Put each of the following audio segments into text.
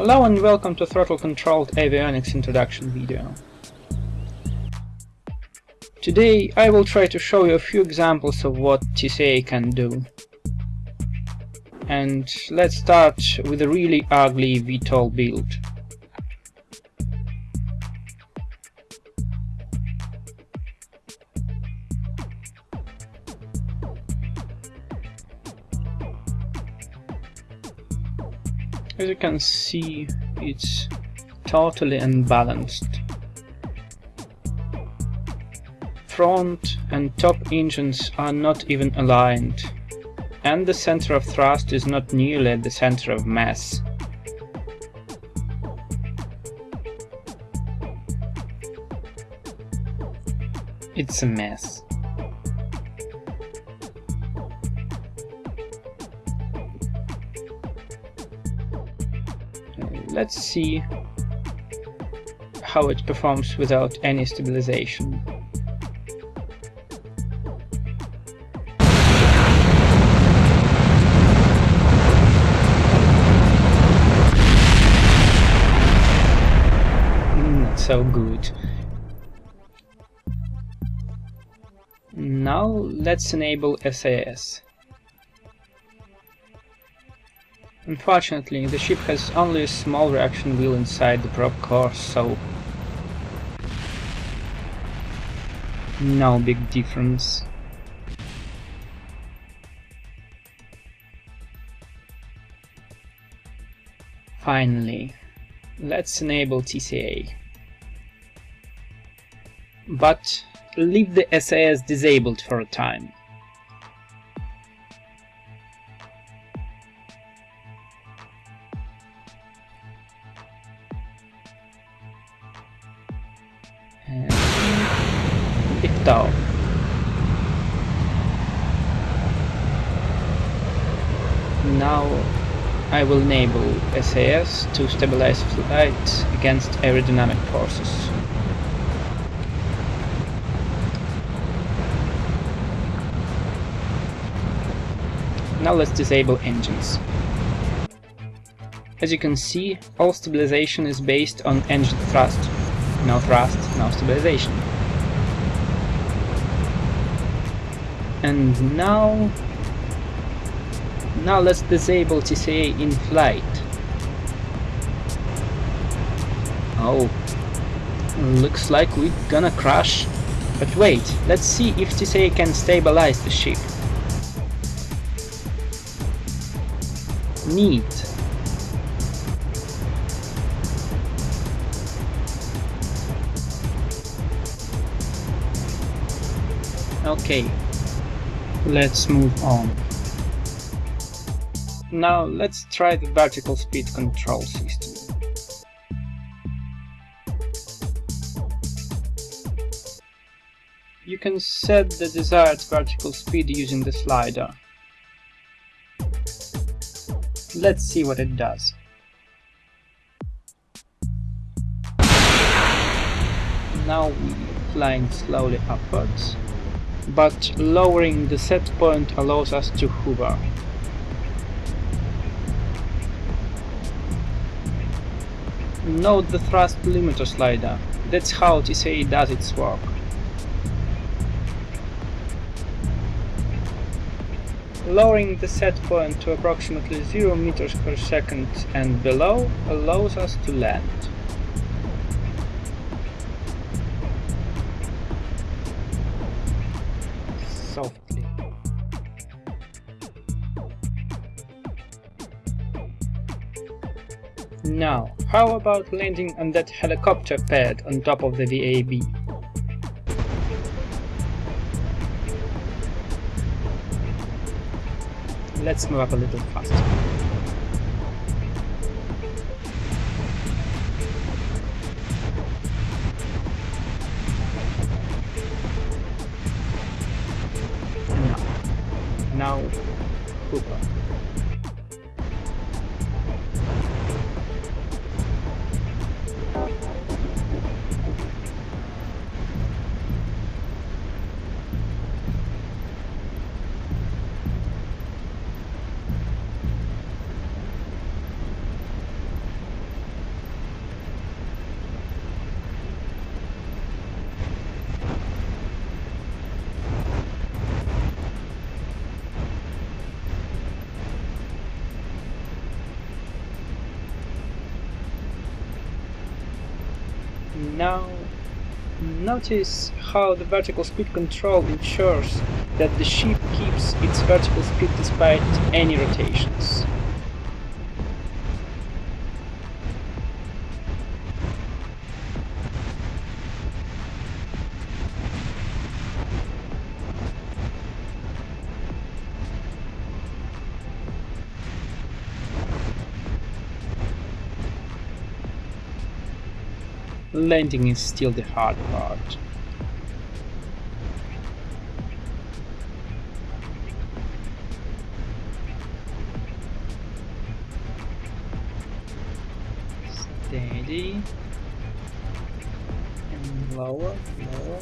Hello and welcome to Throttle Controlled Avionics introduction video. Today I will try to show you a few examples of what TCA can do. And let's start with a really ugly VTOL build. As you can see, it's totally unbalanced. Front and top engines are not even aligned, and the center of thrust is not nearly the center of mass. It's a mess. Let's see how it performs without any stabilization. Hmm, Not so good. Now let's enable SAS. Unfortunately, the ship has only a small reaction wheel inside the probe core, so... No big difference. Finally, let's enable TCA. But leave the SAS disabled for a time. Lift Now I will enable SAS to stabilize flight against aerodynamic forces. Now let's disable engines. As you can see, all stabilization is based on engine thrust. No thrust, no stabilization. And now... Now let's disable TCA in flight. Oh, looks like we're gonna crash. But wait, let's see if TCA can stabilize the ship. Neat. Okay, let's move on. Now let's try the vertical speed control system. You can set the desired vertical speed using the slider. Let's see what it does. Now we're flying slowly upwards but lowering the set point allows us to hover. Note the thrust limiter slider, that's how TCA does its work. Lowering the set point to approximately 0 meters per second and below allows us to land. Softly. Now, how about landing on that helicopter pad on top of the VAB? Let's move up a little faster. Now, notice how the vertical speed control ensures that the ship keeps its vertical speed despite any rotations. Landing is still the hard part. Steady. And lower, lower.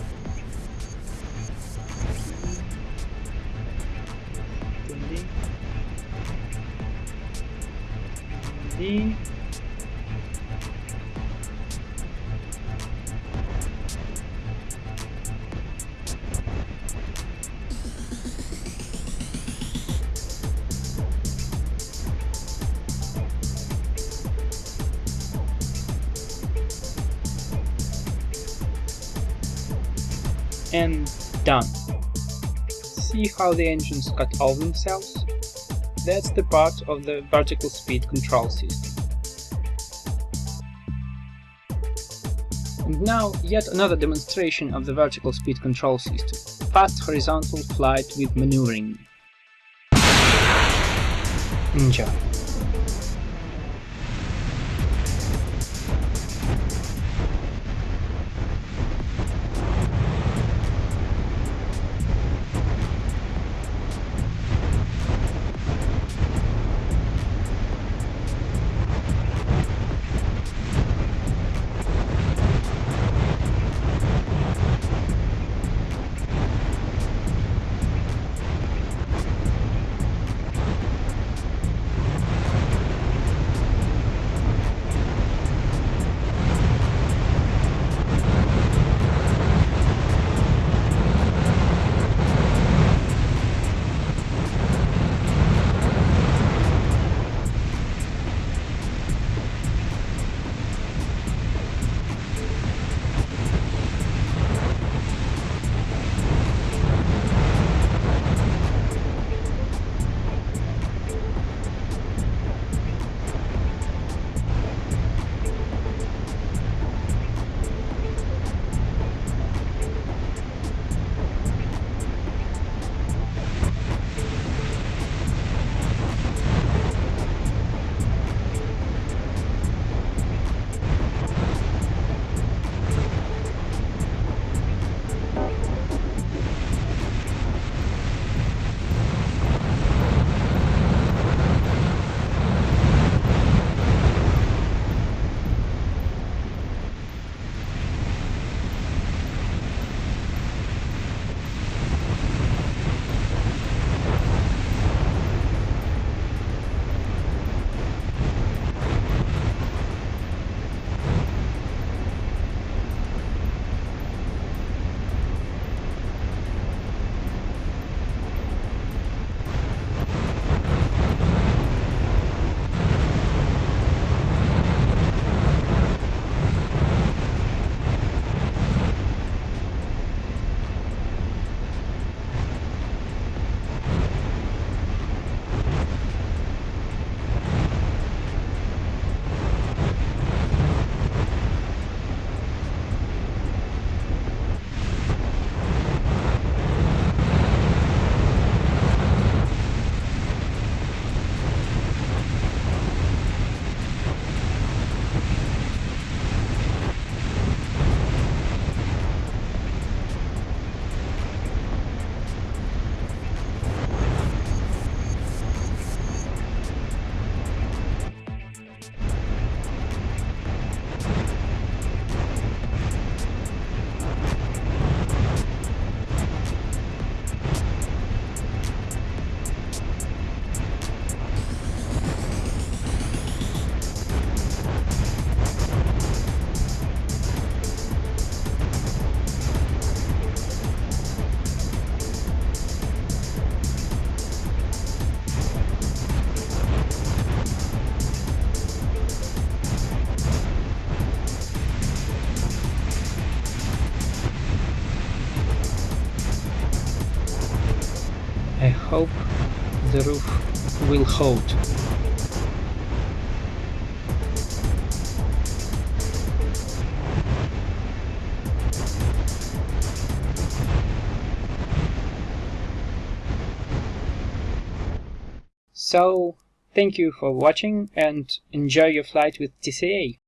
Steady. Steady. And done. See how the engines cut all themselves? That's the part of the vertical speed control system. And now yet another demonstration of the vertical speed control system. Fast horizontal flight with maneuvering. Enjoy. Hold. So, thank you for watching and enjoy your flight with TCA!